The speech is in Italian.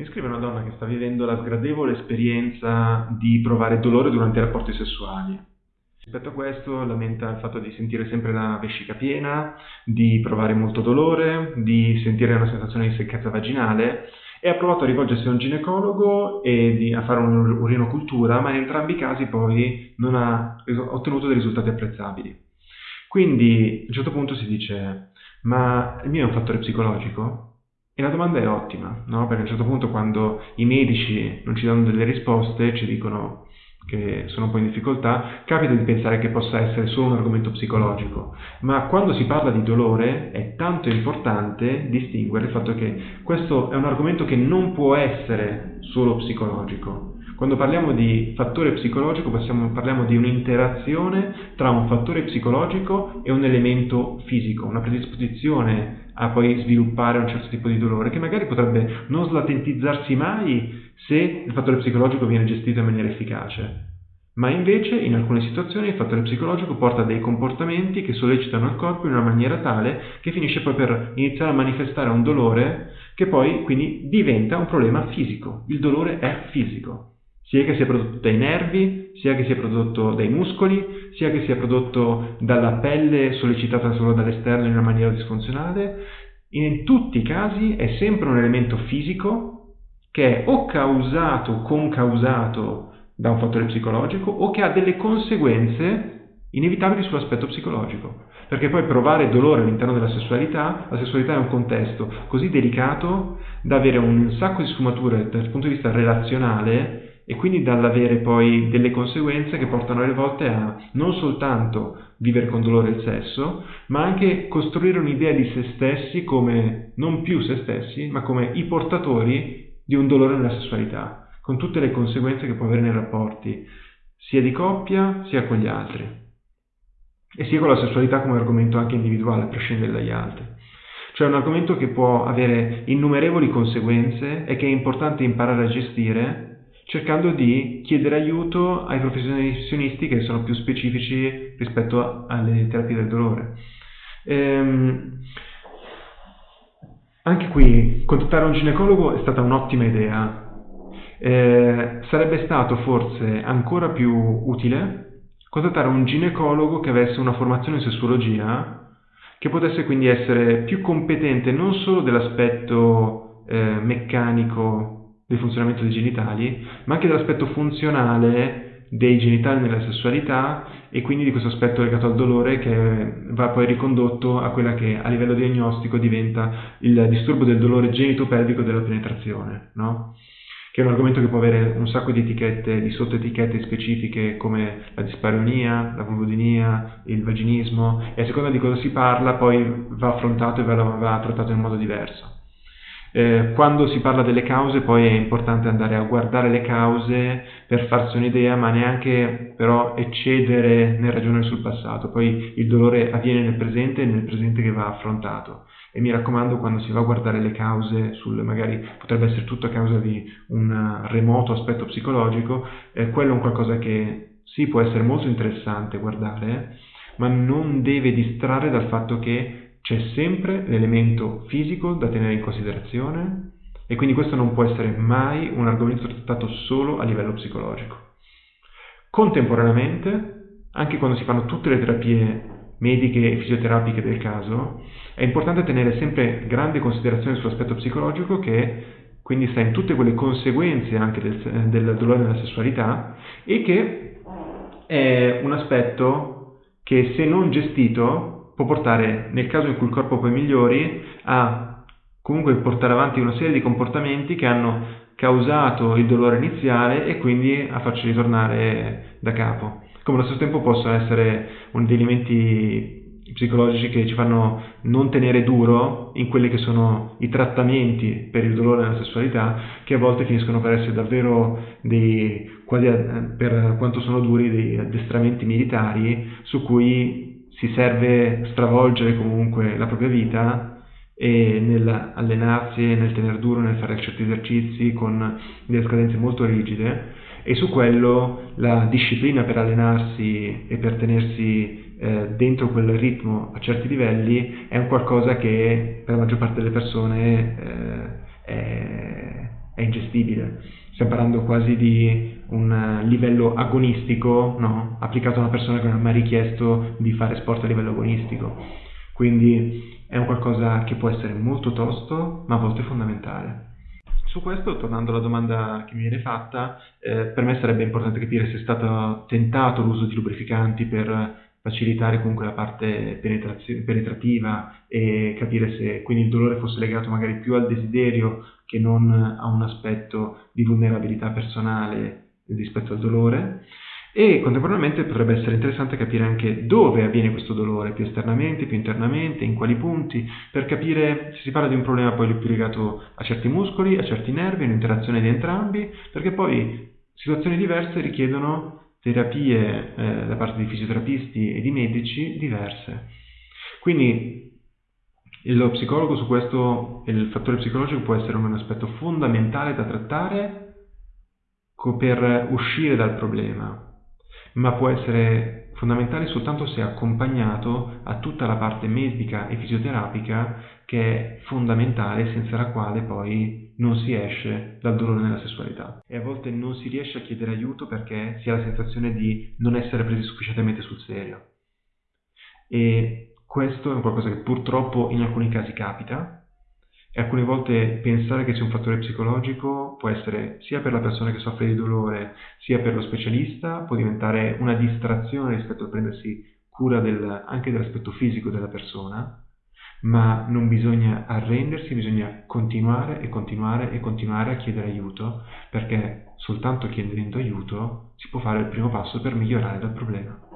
Mi scrive una donna che sta vivendo la sgradevole esperienza di provare dolore durante i rapporti sessuali. Rispetto a questo lamenta il fatto di sentire sempre la vescica piena, di provare molto dolore, di sentire una sensazione di secchezza vaginale e ha provato a rivolgersi a un ginecologo e di, a fare un'urinocultura, ma in entrambi i casi poi non ha ottenuto dei risultati apprezzabili. Quindi a un certo punto si dice, ma il mio è un fattore psicologico? E la domanda è ottima, no? Perché a un certo punto quando i medici non ci danno delle risposte, ci dicono che sono un po' in difficoltà, capita di pensare che possa essere solo un argomento psicologico, ma quando si parla di dolore è tanto importante distinguere il fatto che questo è un argomento che non può essere solo psicologico. Quando parliamo di fattore psicologico possiamo, parliamo di un'interazione tra un fattore psicologico e un elemento fisico, una predisposizione a poi sviluppare un certo tipo di dolore che magari potrebbe non slatentizzarsi mai se il fattore psicologico viene gestito in maniera efficace. Ma invece in alcune situazioni il fattore psicologico porta a dei comportamenti che sollecitano il corpo in una maniera tale che finisce poi per iniziare a manifestare un dolore che poi quindi diventa un problema fisico. Il dolore è fisico sia che sia prodotto dai nervi, sia che sia prodotto dai muscoli, sia che sia prodotto dalla pelle sollecitata solo dall'esterno in una maniera disfunzionale. In tutti i casi è sempre un elemento fisico che è o causato o concausato da un fattore psicologico o che ha delle conseguenze inevitabili sull'aspetto psicologico. Perché poi provare dolore all'interno della sessualità, la sessualità è un contesto così delicato da avere un sacco di sfumature dal punto di vista relazionale e quindi dall'avere poi delle conseguenze che portano alle volte a non soltanto vivere con dolore il sesso, ma anche costruire un'idea di se stessi come non più se stessi, ma come i portatori di un dolore nella sessualità, con tutte le conseguenze che può avere nei rapporti, sia di coppia sia con gli altri. E sia con la sessualità come argomento anche individuale, a prescindere dagli altri. Cioè un argomento che può avere innumerevoli conseguenze e che è importante imparare a gestire cercando di chiedere aiuto ai professionisti che sono più specifici rispetto alle terapie del dolore. Ehm, anche qui, contattare un ginecologo è stata un'ottima idea. Eh, sarebbe stato forse ancora più utile contattare un ginecologo che avesse una formazione in sessuologia, che potesse quindi essere più competente non solo dell'aspetto eh, meccanico del funzionamento dei genitali, ma anche dell'aspetto funzionale dei genitali nella sessualità e quindi di questo aspetto legato al dolore che va poi ricondotto a quella che a livello diagnostico diventa il disturbo del dolore genitopelvico della penetrazione, no? che è un argomento che può avere un sacco di etichette, di sottoetichette specifiche come la dispareunia, la vulvodinia, il vaginismo e a seconda di cosa si parla poi va affrontato e va, va trattato in modo diverso. Eh, quando si parla delle cause poi è importante andare a guardare le cause per farsi un'idea, ma neanche però eccedere nel ragionare sul passato. Poi il dolore avviene nel presente e nel presente che va affrontato. E mi raccomando, quando si va a guardare le cause, sul, magari potrebbe essere tutto a causa di un remoto aspetto psicologico, eh, quello è un qualcosa che sì può essere molto interessante guardare, ma non deve distrarre dal fatto che c'è sempre l'elemento fisico da tenere in considerazione e quindi questo non può essere mai un argomento trattato solo a livello psicologico. Contemporaneamente, anche quando si fanno tutte le terapie mediche e fisioterapiche del caso, è importante tenere sempre grande considerazione sull'aspetto psicologico che quindi sta in tutte quelle conseguenze anche del, del dolore nella sessualità e che è un aspetto che se non gestito può portare, nel caso in cui il corpo poi migliori, a comunque portare avanti una serie di comportamenti che hanno causato il dolore iniziale e quindi a farci ritornare da capo. Come allo stesso tempo possono essere un degli elementi psicologici che ci fanno non tenere duro in quelli che sono i trattamenti per il dolore nella sessualità, che a volte finiscono per essere davvero dei, quasi per quanto sono duri, dei addestramenti militari su cui si serve stravolgere comunque la propria vita e nell'allenarsi e nel tenere duro, nel fare certi esercizi con delle scadenze molto rigide e su quello la disciplina per allenarsi e per tenersi eh, dentro quel ritmo a certi livelli è un qualcosa che per la maggior parte delle persone eh, è, è ingestibile. Stiamo parlando quasi di un livello agonistico, no? applicato a una persona che non ha mai richiesto di fare sport a livello agonistico. Quindi è un qualcosa che può essere molto tosto, ma a volte fondamentale. Su questo, tornando alla domanda che mi viene fatta, eh, per me sarebbe importante capire se è stato tentato l'uso di lubrificanti per facilitare comunque la parte penetrativa e capire se quindi il dolore fosse legato magari più al desiderio che non a un aspetto di vulnerabilità personale rispetto al dolore e contemporaneamente potrebbe essere interessante capire anche dove avviene questo dolore, più esternamente, più internamente, in quali punti, per capire se si parla di un problema poi più legato a certi muscoli, a certi nervi, un'interazione di entrambi, perché poi situazioni diverse richiedono terapie eh, da parte di fisioterapisti e di medici diverse. Quindi lo psicologo su questo, il fattore psicologico può essere un aspetto fondamentale da trattare per uscire dal problema, ma può essere fondamentale soltanto se accompagnato a tutta la parte medica e fisioterapica che è fondamentale senza la quale poi non si esce dal dolore nella sessualità. E a volte non si riesce a chiedere aiuto perché si ha la sensazione di non essere presi sufficientemente sul serio. E questo è qualcosa che purtroppo in alcuni casi capita e alcune volte pensare che sia un fattore psicologico può essere sia per la persona che soffre di dolore sia per lo specialista, può diventare una distrazione rispetto a prendersi cura del, anche dell'aspetto fisico della persona, ma non bisogna arrendersi, bisogna continuare e continuare e continuare a chiedere aiuto, perché soltanto chiedendo aiuto si può fare il primo passo per migliorare dal problema.